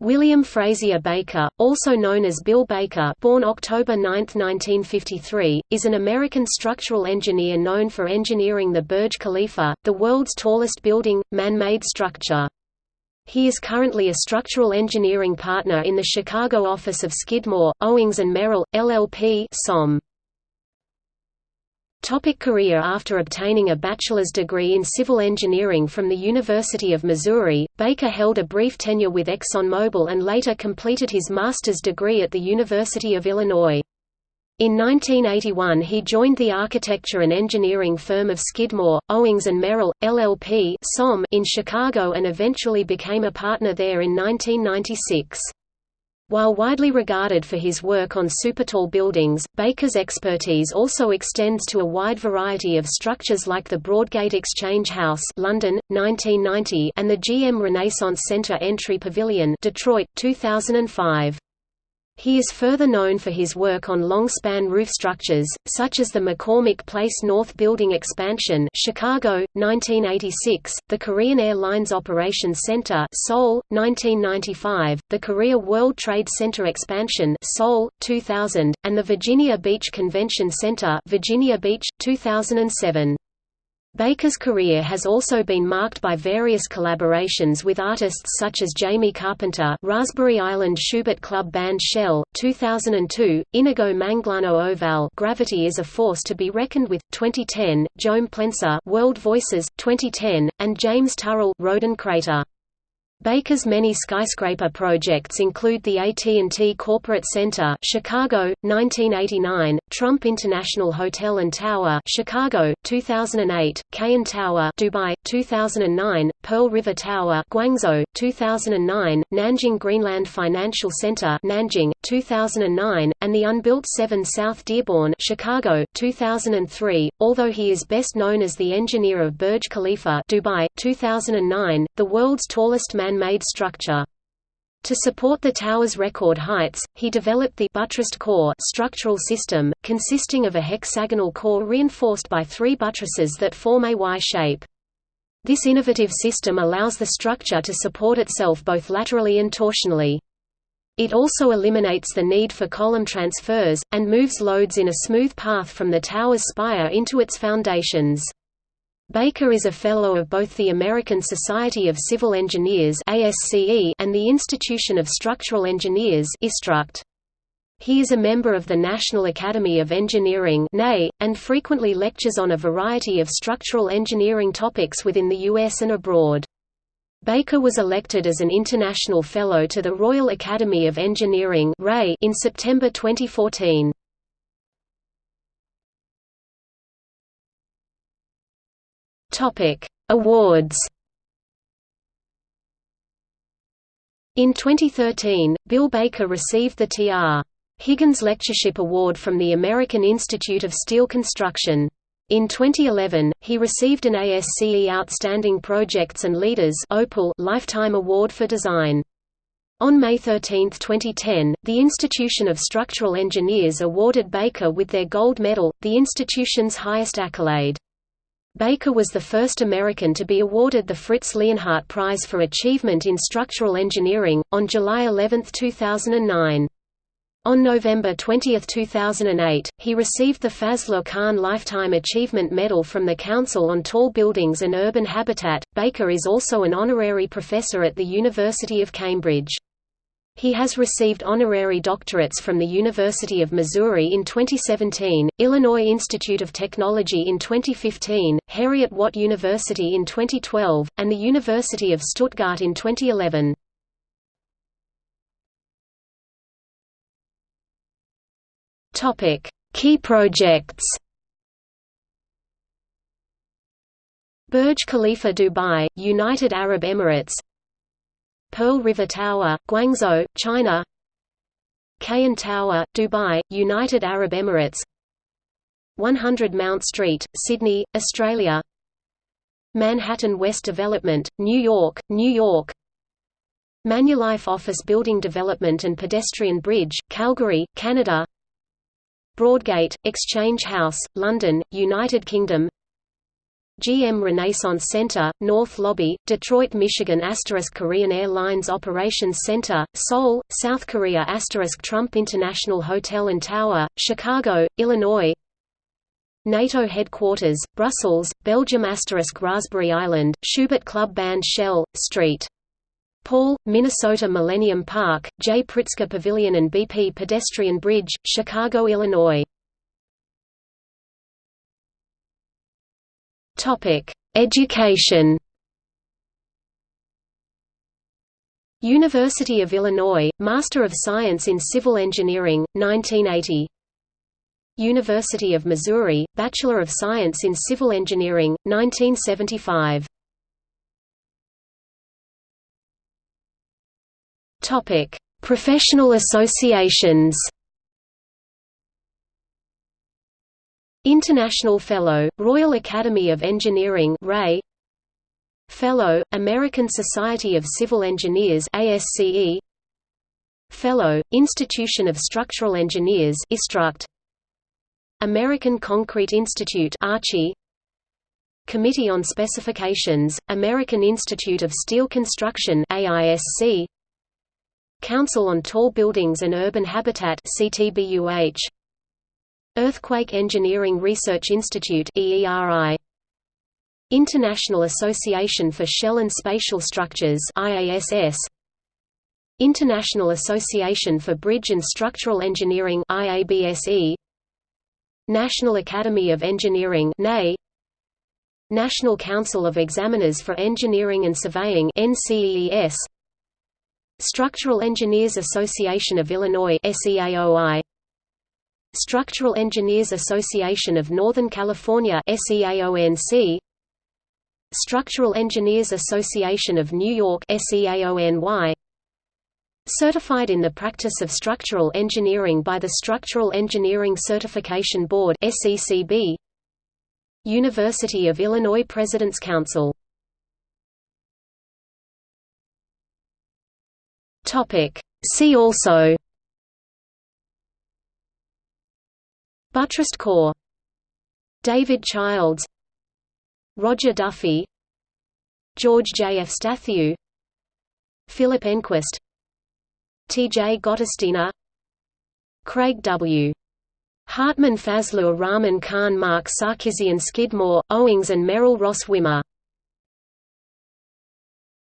William Frazier Baker, also known as Bill Baker born October 9, 1953, is an American structural engineer known for engineering the Burj Khalifa, the world's tallest building, man-made structure. He is currently a structural engineering partner in the Chicago office of Skidmore, Owings & Merrill, LLP SOM. Topic career After obtaining a bachelor's degree in civil engineering from the University of Missouri, Baker held a brief tenure with ExxonMobil and later completed his master's degree at the University of Illinois. In 1981 he joined the architecture and engineering firm of Skidmore, Owings & Merrill, LLP in Chicago and eventually became a partner there in 1996. While widely regarded for his work on supertall buildings, Baker's expertise also extends to a wide variety of structures like the Broadgate Exchange House London, 1990 and the GM Renaissance Center Entry Pavilion Detroit, 2005. He is further known for his work on long-span roof structures, such as the McCormick Place North Building expansion Chicago, 1986, the Korean Airlines Operations Center Seoul, 1995, the Korea World Trade Center expansion Seoul, 2000, and the Virginia Beach Convention Center Virginia Beach, 2007. Baker's career has also been marked by various collaborations with artists such as Jamie Carpenter Raspberry Island Schubert Club Band Shell, 2002, Inigo Manglano-Ovalle Gravity is a Force to be Reckoned with, 2010, Joan Plensa World Voices, 2010, and James Turrell Roden Crater. Baker's many skyscraper projects include the AT&T Corporate Center, Chicago, 1989, Trump International Hotel and Tower, Chicago, 2008, Cayan Tower, Dubai, 2009, Pearl River Tower, Guangzhou, 2009, Nanjing Greenland Financial Center, Nanjing, 2009, and the unbuilt 7 South Dearborn, Chicago, 2003. Although he is best known as the engineer of Burj Khalifa, Dubai, 2009, the world's tallest man man-made structure. To support the tower's record heights, he developed the buttressed core structural system, consisting of a hexagonal core reinforced by three buttresses that form a Y shape. This innovative system allows the structure to support itself both laterally and torsionally. It also eliminates the need for column transfers, and moves loads in a smooth path from the tower's spire into its foundations. Baker is a Fellow of both the American Society of Civil Engineers and the Institution of Structural Engineers ISTRUCT. He is a member of the National Academy of Engineering and frequently lectures on a variety of structural engineering topics within the U.S. and abroad. Baker was elected as an International Fellow to the Royal Academy of Engineering in September 2014. Topic: Awards. In 2013, Bill Baker received the T.R. Higgins Lectureship Award from the American Institute of Steel Construction. In 2011, he received an ASCE Outstanding Projects and Leaders Lifetime Award for Design. On May 13, 2010, the Institution of Structural Engineers awarded Baker with their gold medal, the institution's highest accolade. Baker was the first American to be awarded the Fritz Leonhardt Prize for Achievement in Structural Engineering, on July 11, 2009. On November 20, 2008, he received the Fazlur Khan Lifetime Achievement Medal from the Council on Tall Buildings and Urban Habitat. Baker is also an honorary professor at the University of Cambridge. He has received honorary doctorates from the University of Missouri in 2017, Illinois Institute of Technology in 2015, Heriot-Watt University in 2012, and the University of Stuttgart in 2011. Key projects. Burj Khalifa Dubai, United Arab Emirates. Pearl River Tower, Guangzhou, China. Cayan Tower, Dubai, United Arab Emirates 100 Mount Street, Sydney, Australia. Manhattan West Development, New York, New York. Manulife Office Building Development and Pedestrian Bridge, Calgary, Canada. Broadgate, Exchange House, London, United Kingdom. GM Renaissance Center, North Lobby, Detroit, Michigan. Korean Airlines Operations Center, Seoul, South Korea. Trump International Hotel and Tower, Chicago, Illinois NATO headquarters, Brussels, Belgium Raspberry Island, Schubert Club Band Shell, St. Paul, Minnesota Millennium Park, J. Pritzker Pavilion and BP Pedestrian Bridge, Chicago, Illinois Education. University of Illinois, Master of Science in Civil Engineering, 1980. University of Missouri, Bachelor of Science in Civil Engineering, 1975. Topic: Professional associations. International Fellow, Royal Academy of Engineering RAE Fellow, American Society of Civil Engineers ASCE Fellow, Institution of Structural Engineers ISTRUCT American Concrete Institute Archie Committee on Specifications, American Institute of Steel Construction AISC Council on Tall Buildings and Urban Habitat CTBUH Earthquake Engineering Research Institute EERI International Association for Shell and Spatial Structures IASS International Association for Bridge and Structural Engineering IABSE National Academy of Engineering National Council of Examiners for Engineering and Surveying Structural Engineers Association of Illinois Structural Engineers Association of Northern California Structural Engineers Association of New York SEAONY Certified in the practice of structural engineering by the Structural Engineering Certification Board SECB University of Illinois President's Council. See also. Buttressed core David Childs. Roger Duffy. George J. F. Efstathiou Philip Enquist T. J. Gottesdiener Craig W. Hartman Fazlur Rahman Khan Mark Sarkisian Skidmore, Owings and Merrill Ross Wimer